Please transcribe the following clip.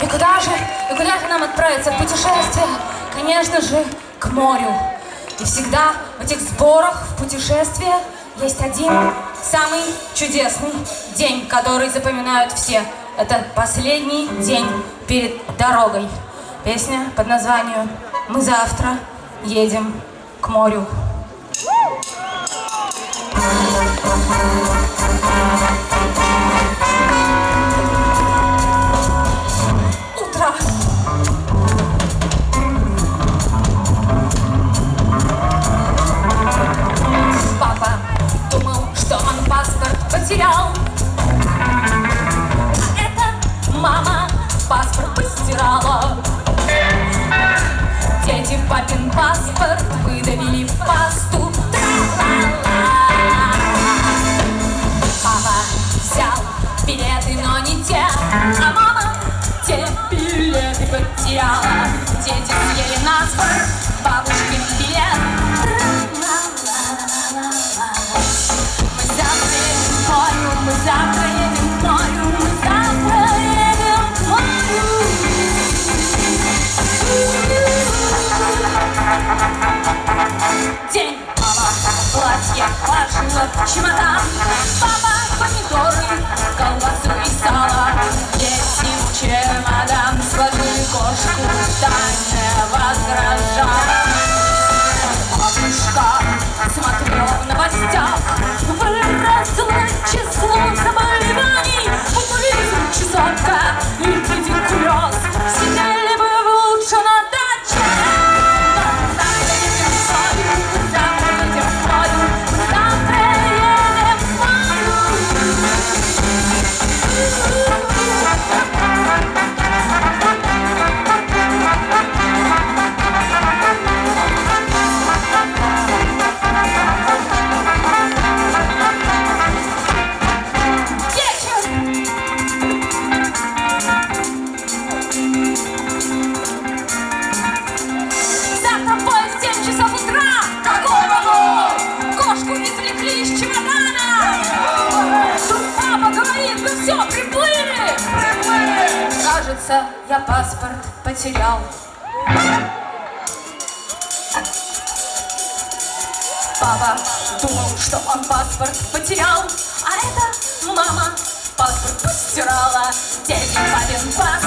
И куда же, и куда же нам отправиться в путешествие? Конечно же, к морю. И всегда в этих сборах, в путешествие есть один самый чудесный день, который запоминают все. Это последний день перед дорогой. Песня под названием «Мы завтра едем к морю». Утро. Папин паспорт выдавили в пасту. Папа взял билеты, но не те, а мама те билеты потеряла. Дети съели наспор, бабушкин кажется, я паспорт потерял. Папа думал, что он паспорт потерял, а это мама паспорт постирала. Дядя папин паспорт.